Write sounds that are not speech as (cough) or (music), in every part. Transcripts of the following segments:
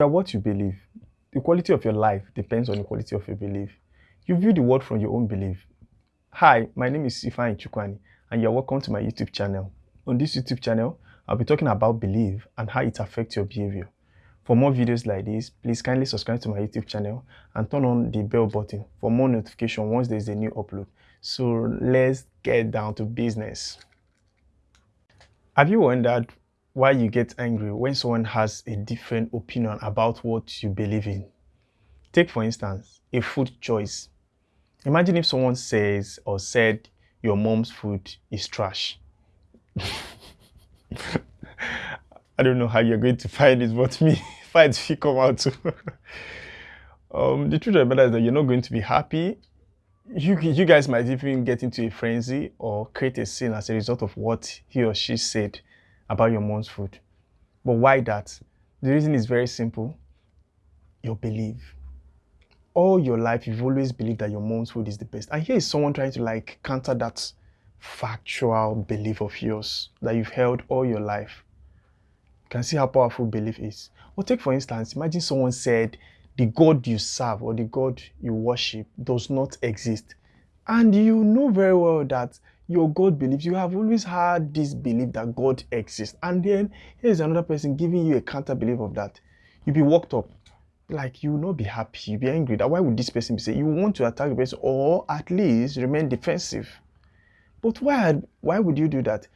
are what you believe. The quality of your life depends on the quality of your belief. You view the world from your own belief. Hi, my name is Ifeanyi Chukwani, and you're welcome to my YouTube channel. On this YouTube channel, I'll be talking about belief and how it affects your behavior. For more videos like this, please kindly subscribe to my YouTube channel and turn on the bell button for more notification once there's a new upload. So let's get down to business. Have you wondered why you get angry when someone has a different opinion about what you believe in. Take, for instance, a food choice. Imagine if someone says or said your mom's food is trash. (laughs) I don't know how you're going to find it, but me, (laughs) fights will come out (laughs) um, the truth of the matter is that you're not going to be happy. You, you guys might even get into a frenzy or create a scene as a result of what he or she said about your mom's food. But why that? The reason is very simple. Your belief. All your life, you've always believed that your mom's food is the best. And here is someone trying to like counter that factual belief of yours that you've held all your life. You can see how powerful belief is. Or take for instance, imagine someone said the God you serve or the God you worship does not exist. And you know very well that your God believes. You have always had this belief that God exists. And then here's another person giving you a counter belief of that. You'll be worked up. Like you will not be happy, you'll be angry. That why would this person be saying you want to attack the person or at least remain defensive? But why why would you do that?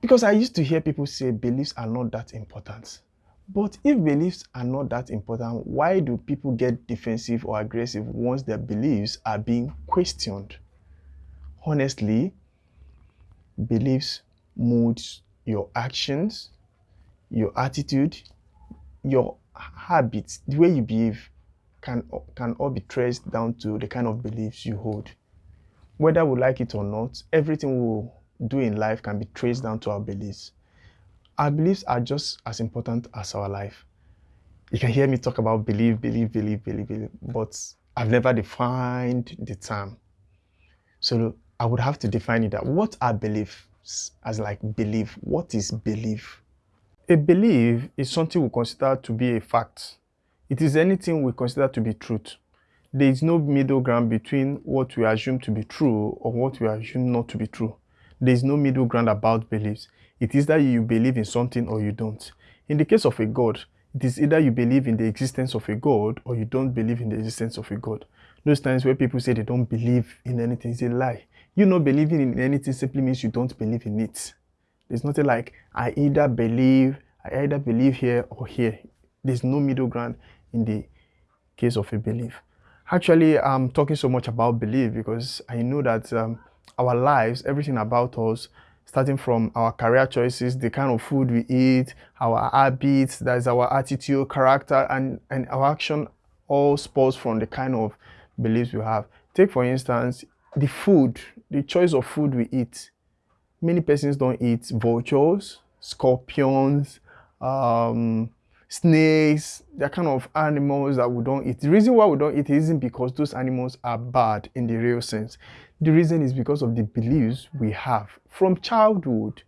Because I used to hear people say beliefs are not that important. But if beliefs are not that important, why do people get defensive or aggressive once their beliefs are being questioned? Honestly, beliefs, moods, your actions, your attitude, your habits, the way you behave can, can all be traced down to the kind of beliefs you hold. Whether we like it or not, everything we do in life can be traced down to our beliefs. Our beliefs are just as important as our life. You can hear me talk about believe, believe, believe, believe, believe, but I've never defined the term. So I would have to define it that what are beliefs as like belief? What is belief? A belief is something we consider to be a fact. It is anything we consider to be truth. There is no middle ground between what we assume to be true or what we assume not to be true. There is no middle ground about beliefs. It is that you believe in something or you don't. In the case of a God, it is either you believe in the existence of a God or you don't believe in the existence of a God. Those times where people say they don't believe in anything is a lie. You not believing in anything simply means you don't believe in it. There's nothing like I either believe, I either believe here or here. There's no middle ground in the case of a belief. Actually, I'm talking so much about belief because I know that um, our lives, everything about us, starting from our career choices, the kind of food we eat, our habits, that is our attitude, character, and, and our action all spurs from the kind of beliefs we have. Take, for instance, the food, the choice of food we eat. Many persons don't eat vultures, scorpions, um, snakes, they're kind of animals that we don't eat. The reason why we don't eat isn't because those animals are bad in the real sense. The reason is because of the beliefs we have from childhood.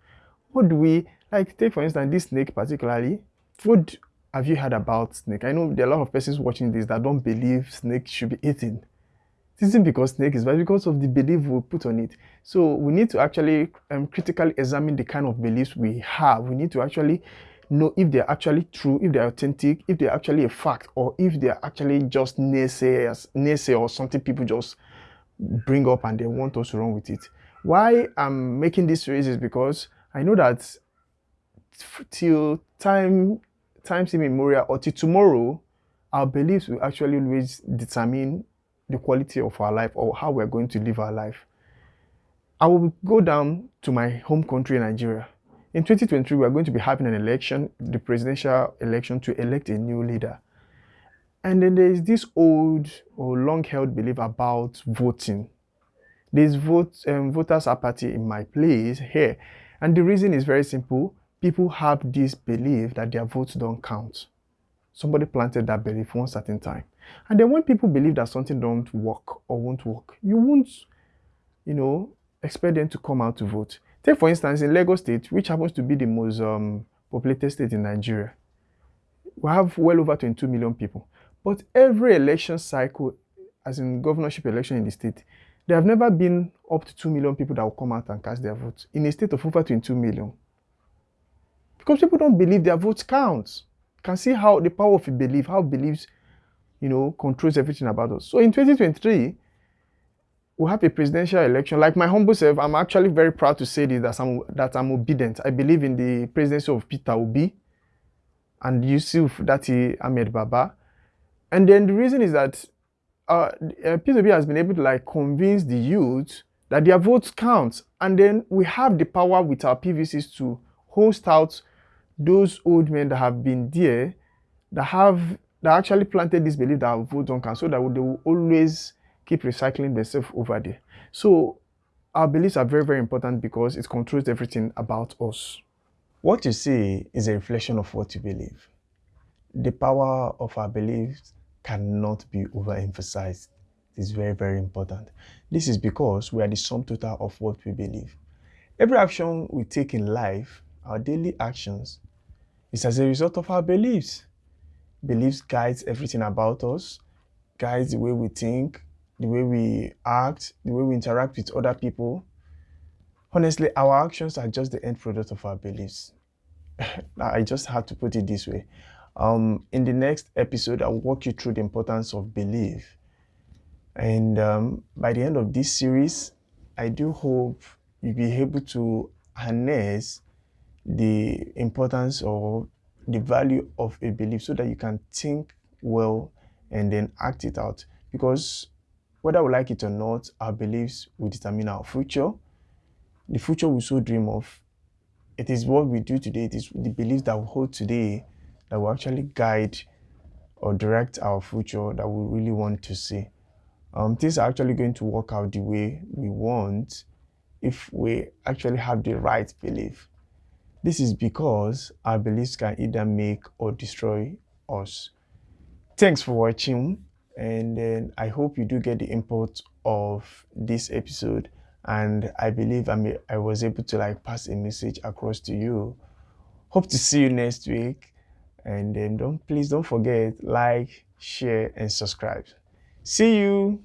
What do we, like take for instance this snake particularly, what have you heard about snake? I know there are a lot of persons watching this that don't believe snake should be eaten. It isn't because snake is bad, because of the belief we put on it. So we need to actually um, critically examine the kind of beliefs we have. We need to actually know if they're actually true, if they're authentic, if they're actually a fact, or if they're actually just naysayers, naysay or something people just bring up and they want us to run with it. Why I'm making this series is because I know that till time times immemorial or till tomorrow, our beliefs will actually always determine the quality of our life or how we're going to live our life. I will go down to my home country, Nigeria. In 2023, we are going to be having an election, the presidential election, to elect a new leader. And then there is this old or long-held belief about voting. There's vote, um, voters apathy in my place here. And the reason is very simple. People have this belief that their votes don't count. Somebody planted that belief one certain time. And then when people believe that something don't work or won't work, you won't, you know, expect them to come out to vote. Take for instance, in Lagos State, which happens to be the most um, populated state in Nigeria, we have well over 22 million people. But every election cycle, as in governorship election in the state, there have never been up to 2 million people that will come out and cast their votes in a state of over 22 million. Because people don't believe their votes count. You can see how the power of belief, how beliefs, you know, controls everything about us. So in 2023, we have a presidential election. Like my humble self, I'm actually very proud to say this, that I'm, that I'm Obidient. I believe in the presidency of Peter Obi and Yusuf Datti Ahmed Baba. And then the reason is that uh, uh, Peter Obi has been able to like convince the youth that their votes count. And then we have the power with our PVCs to host out those old men that have been there, that have that actually planted this belief that votes don't count, so that they will always keep recycling themselves over there. So our beliefs are very, very important because it controls everything about us. What you see is a reflection of what you believe. The power of our beliefs cannot be overemphasized. It is very, very important. This is because we are the sum total of what we believe. Every action we take in life, our daily actions, is as a result of our beliefs. Beliefs guides everything about us, guides the way we think, the way we act, the way we interact with other people. Honestly, our actions are just the end product of our beliefs. (laughs) I just had to put it this way. Um, in the next episode, I'll walk you through the importance of belief. And um, by the end of this series, I do hope you'll be able to harness the importance or the value of a belief so that you can think well and then act it out. Because whether we like it or not, our beliefs will determine our future. The future we so dream of. It is what we do today, it is the beliefs that we hold today that will actually guide or direct our future that we really want to see. Um, things are actually going to work out the way we want if we actually have the right belief. This is because our beliefs can either make or destroy us. Thanks for watching and then I hope you do get the input of this episode and I believe I, I was able to like pass a message across to you. Hope to see you next week and then don't please don't forget like, share and subscribe. See you.